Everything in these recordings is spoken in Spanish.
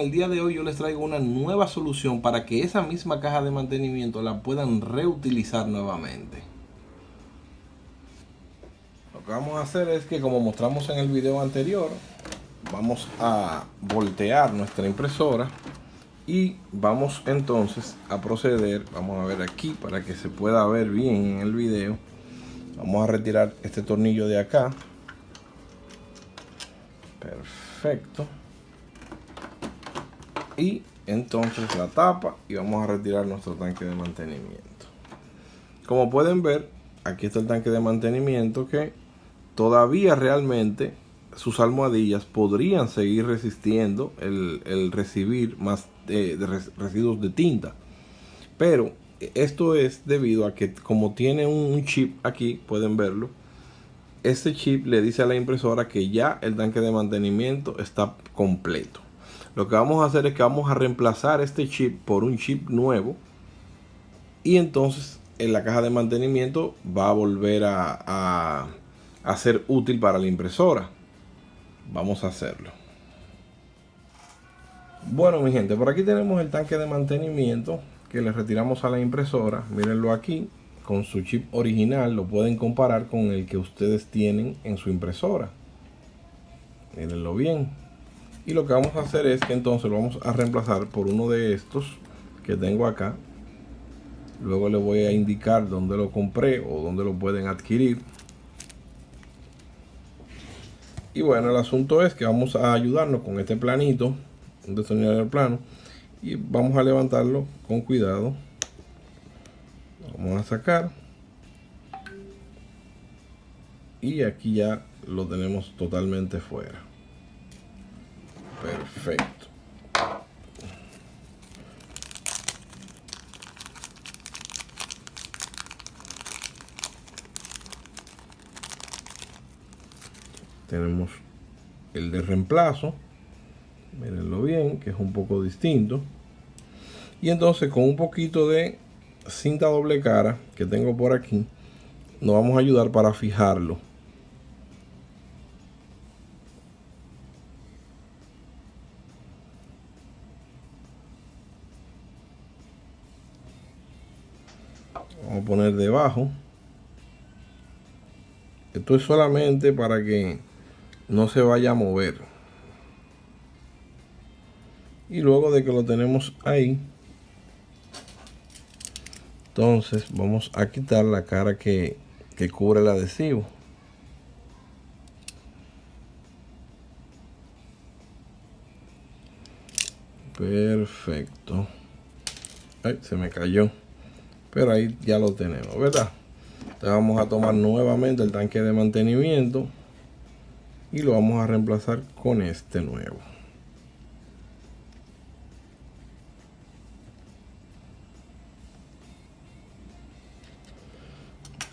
El día de hoy yo les traigo una nueva solución para que esa misma caja de mantenimiento la puedan reutilizar nuevamente. Lo que vamos a hacer es que como mostramos en el video anterior, vamos a voltear nuestra impresora y vamos entonces a proceder, vamos a ver aquí para que se pueda ver bien en el video. Vamos a retirar este tornillo de acá. Perfecto y entonces la tapa y vamos a retirar nuestro tanque de mantenimiento. Como pueden ver aquí está el tanque de mantenimiento que todavía realmente sus almohadillas podrían seguir resistiendo el, recibir más de, residuos de tinta. Pero esto es debido a que como tiene un chip aquí pueden verlo este chip le dice a la impresora que ya el tanque de mantenimiento está completo lo que vamos a hacer es que vamos a reemplazar este chip por un chip nuevo y entonces en la caja de mantenimiento va a volver a, a ser útil para la impresora. Vamos a hacerlo. Bueno mi gente por aquí tenemos el tanque de mantenimiento que le retiramos a la impresora. Mírenlo aquí con su chip original. Lo pueden comparar con el que ustedes tienen en su impresora. Mírenlo bien y lo que vamos a hacer es que entonces lo vamos a reemplazar por uno de estos que tengo acá. Luego le voy a indicar dónde lo compré o dónde lo pueden adquirir. Y bueno el asunto es que vamos a ayudarnos con este planito un destornillador plano y vamos a levantarlo con cuidado. Vamos a sacar. Y aquí ya lo tenemos totalmente fuera Perfecto. Tenemos el de reemplazo. Mírenlo bien, que es un poco distinto. Y entonces con un poquito de cinta doble cara que tengo por aquí, nos vamos a ayudar para fijarlo poner debajo. Esto es solamente para que no se vaya a mover. Y luego de que lo tenemos ahí entonces vamos a quitar la cara que, que cubre el adhesivo. Perfecto. Ay, se me cayó pero ahí ya lo tenemos verdad entonces vamos a tomar nuevamente el tanque de mantenimiento y lo vamos a reemplazar con este nuevo.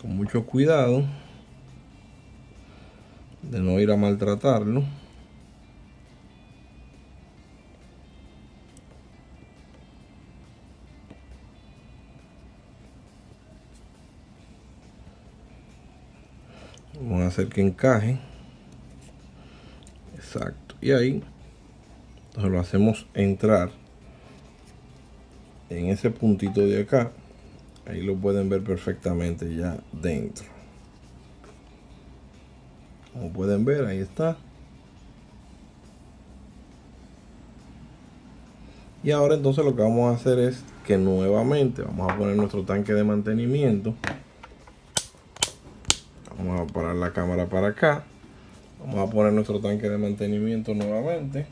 Con mucho cuidado de no ir a maltratarlo vamos a hacer que encaje. Exacto. Y ahí entonces lo hacemos entrar en ese puntito de acá. Ahí lo pueden ver perfectamente ya dentro. Como pueden ver ahí está. Y ahora entonces lo que vamos a hacer es que nuevamente vamos a poner nuestro tanque de mantenimiento vamos a parar la cámara para acá. Vamos a poner nuestro tanque de mantenimiento nuevamente.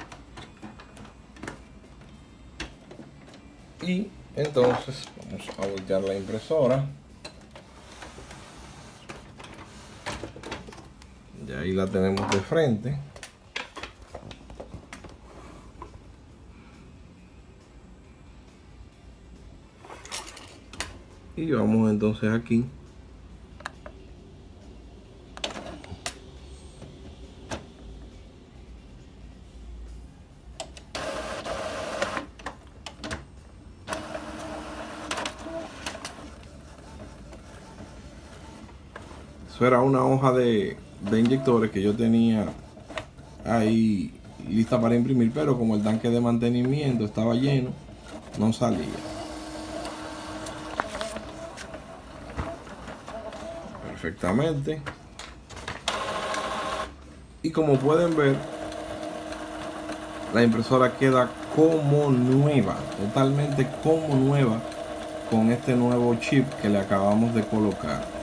Y entonces vamos a voltear la impresora. Y ahí la tenemos de frente. Y vamos entonces aquí Eso era una hoja de, inyectores que yo tenía ahí lista para imprimir, pero como el tanque de mantenimiento estaba lleno, no salía. Perfectamente. Y como pueden ver, la impresora queda como nueva, totalmente como nueva con este nuevo chip que le acabamos de colocar.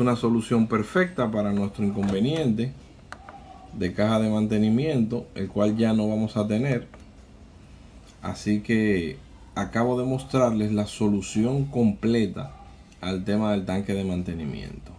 Una solución perfecta para nuestro inconveniente de caja de mantenimiento, el cual ya no vamos a tener. Así que acabo de mostrarles la solución completa al tema del tanque de mantenimiento.